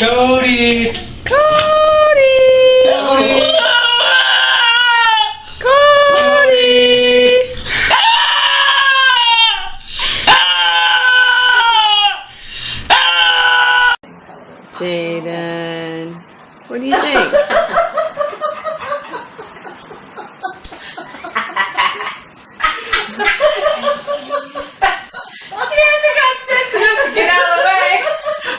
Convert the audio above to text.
Cody! Cody! Cody! Cody! Jaden, what do you think?